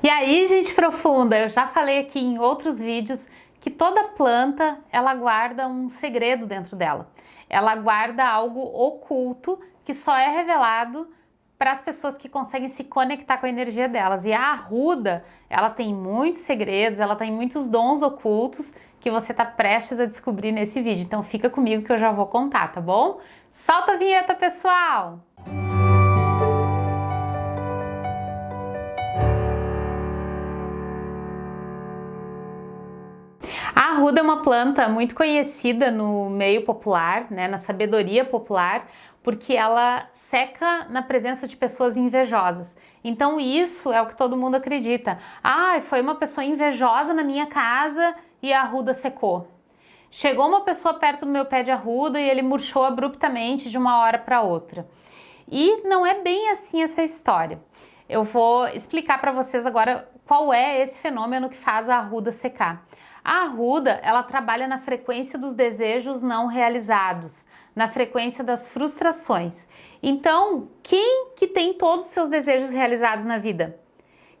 E aí, gente profunda, eu já falei aqui em outros vídeos que toda planta, ela guarda um segredo dentro dela. Ela guarda algo oculto que só é revelado para as pessoas que conseguem se conectar com a energia delas. E a arruda, ela tem muitos segredos, ela tem muitos dons ocultos que você está prestes a descobrir nesse vídeo. Então fica comigo que eu já vou contar, tá bom? Solta a vinheta, pessoal! Arruda é uma planta muito conhecida no meio popular, né, na sabedoria popular, porque ela seca na presença de pessoas invejosas. Então isso é o que todo mundo acredita. Ah, foi uma pessoa invejosa na minha casa e a arruda secou. Chegou uma pessoa perto do meu pé de arruda e ele murchou abruptamente de uma hora para outra. E não é bem assim essa história. Eu vou explicar para vocês agora qual é esse fenômeno que faz a arruda secar. A arruda, ela trabalha na frequência dos desejos não realizados, na frequência das frustrações. Então, quem que tem todos os seus desejos realizados na vida?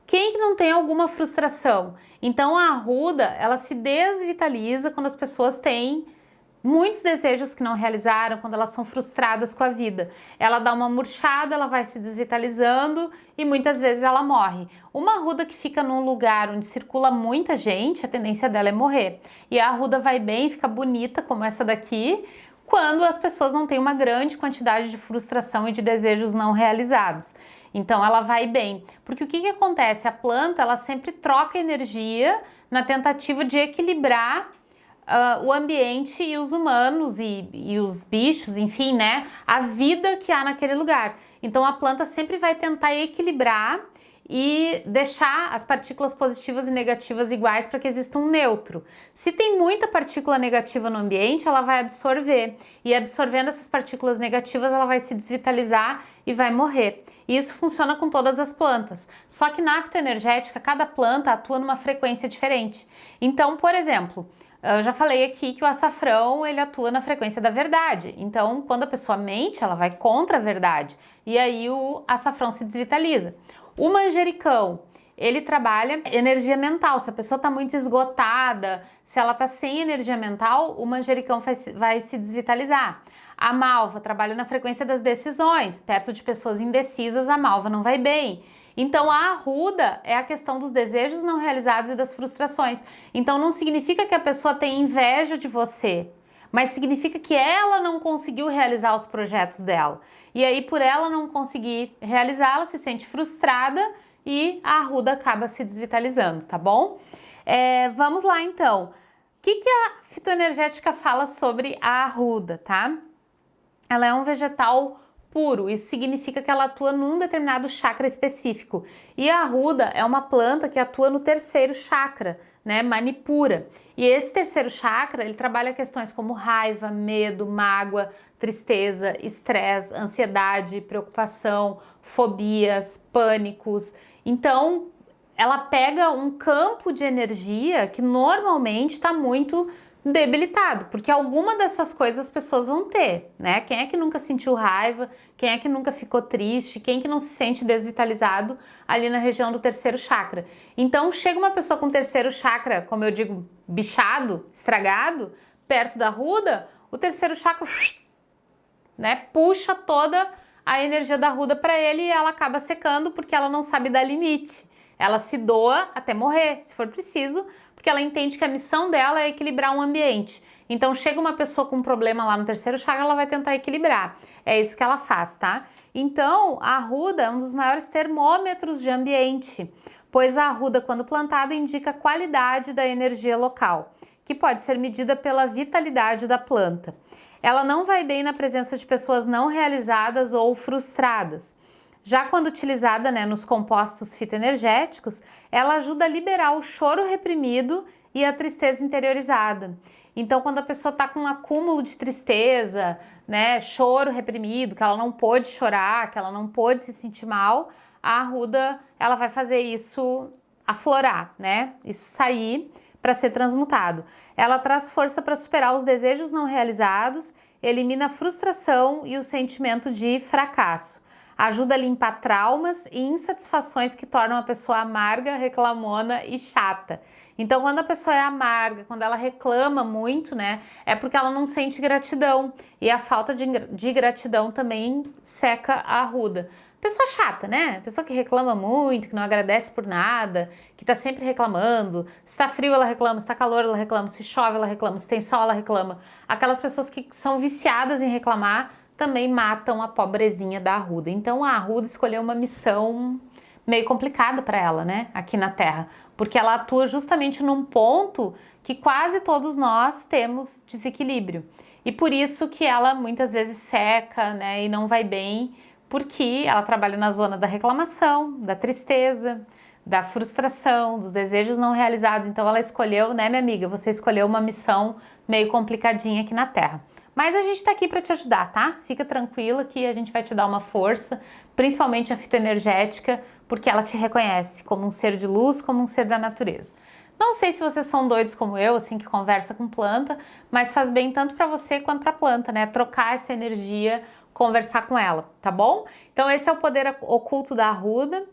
Quem que não tem alguma frustração? Então a arruda, ela se desvitaliza quando as pessoas têm muitos desejos que não realizaram, quando elas são frustradas com a vida. Ela dá uma murchada, ela vai se desvitalizando e muitas vezes ela morre. Uma arruda que fica num lugar onde circula muita gente, a tendência dela é morrer. E a arruda vai bem, fica bonita como essa daqui, quando as pessoas não têm uma grande quantidade de frustração e de desejos não realizados. Então ela vai bem. Porque o que, que acontece? A planta ela sempre troca energia na tentativa de equilibrar uh, o ambiente e os humanos e, e os bichos, enfim, né? A vida que há naquele lugar. Então a planta sempre vai tentar equilibrar e deixar as partículas positivas e negativas iguais para que exista um neutro. Se tem muita partícula negativa no ambiente, ela vai absorver e absorvendo essas partículas negativas, ela vai se desvitalizar e vai morrer. E isso funciona com todas as plantas. Só que na fitoenergética, cada planta atua numa frequência diferente. Então, por exemplo, eu já falei aqui que o açafrão ele atua na frequência da verdade. Então, quando a pessoa mente, ela vai contra a verdade. E aí o açafrão se desvitaliza. O manjericão, ele trabalha energia mental. Se a pessoa está muito esgotada, se ela está sem energia mental, o manjericão vai, se desvitalizar. A malva trabalha na frequência das decisões. Perto de pessoas indecisas, a malva não vai bem. Então a arruda é a questão dos desejos não realizados e das frustrações. Então não significa que a pessoa tem inveja de você, mas significa que ela não conseguiu realizar os projetos dela. E aí, por ela não conseguir realizar, ela se sente frustrada e a arruda acaba se desvitalizando, tá bom? É, vamos lá, então. O que, que a fitoenergética fala sobre a arruda, tá? Ela é um vegetal puro, isso significa que ela atua num determinado chakra específico. E a arruda é uma planta que atua no terceiro chakra, né, manipura. E esse terceiro chakra, ele trabalha questões como raiva, medo, mágoa, tristeza, estresse, ansiedade, preocupação, fobias, pânicos. Então, ela pega um campo de energia que normalmente está muito debilitado, porque alguma dessas coisas as pessoas vão ter, né? Quem é que nunca sentiu raiva? Quem é que nunca ficou triste? Quem é que não se sente desvitalizado ali na região do terceiro chakra? Então, chega uma pessoa com terceiro chakra, como eu digo, bichado, estragado, perto da ruda, o terceiro chakra, né, puxa toda a energia da ruda para ele e ela acaba secando porque ela não sabe dar limite. Ela se doa até morrer, se for preciso, porque ela entende que a missão dela é equilibrar um ambiente. Então chega uma pessoa com um problema lá no terceiro chakra, ela vai tentar equilibrar. É isso que ela faz, tá? Então a arruda é um dos maiores termômetros de ambiente, pois a arruda quando plantada indica a qualidade da energia local, que pode ser medida pela vitalidade da planta. Ela não vai bem na presença de pessoas não realizadas ou frustradas. Já quando utilizada né, nos compostos fitoenergéticos, ela ajuda a liberar o choro reprimido e a tristeza interiorizada. Então, quando a pessoa está com um acúmulo de tristeza, né, choro reprimido, que ela não pôde chorar, que ela não pôde se sentir mal, a arruda ela vai fazer isso aflorar, né? Isso sair para ser transmutado. Ela traz força para superar os desejos não realizados, elimina a frustração e o sentimento de fracasso. Ajuda a limpar traumas e insatisfações que tornam a pessoa amarga, reclamona e chata. Então, quando a pessoa é amarga, quando ela reclama muito, né, é porque ela não sente gratidão. E a falta de, de gratidão também seca a arruda. Pessoa chata, né? Pessoa que reclama muito, que não agradece por nada, que tá sempre reclamando. Se tá frio, ela reclama. Se tá calor, ela reclama. Se chove, ela reclama. Se tem sol, ela reclama. Aquelas pessoas que são viciadas em reclamar também matam a pobrezinha da Arruda. Então a Arruda escolheu uma missão meio complicada para ela, né? Aqui na Terra. Porque ela atua justamente num ponto que quase todos nós temos desequilíbrio. E por isso que ela muitas vezes seca, né? E não vai bem porque ela trabalha na zona da reclamação, da tristeza, da frustração, dos desejos não realizados. Então ela escolheu, né, minha amiga, você escolheu uma missão meio complicadinha aqui na Terra. Mas a gente tá aqui para te ajudar, tá? Fica tranquila que a gente vai te dar uma força, principalmente a fitoenergética, porque ela te reconhece como um ser de luz, como um ser da natureza. Não sei se vocês são doidos como eu, assim, que conversa com planta, mas faz bem tanto para você quanto para a planta, né? Trocar essa energia conversar com ela, tá bom? Então esse é o poder oculto da arruda.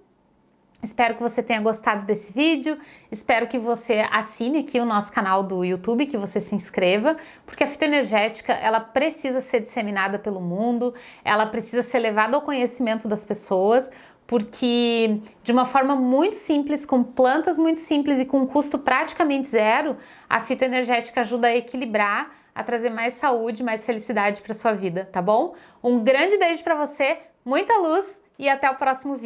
Espero que você tenha gostado desse vídeo, espero que você assine aqui o nosso canal do YouTube, que você se inscreva, porque a fitoenergética, ela precisa ser disseminada pelo mundo, ela precisa ser levada ao conhecimento das pessoas, porque de uma forma muito simples, com plantas muito simples e com custo praticamente zero, a fitoenergética ajuda a equilibrar a trazer mais saúde, mais felicidade para sua vida, tá bom? Um grande beijo para você, muita luz e até o próximo vídeo.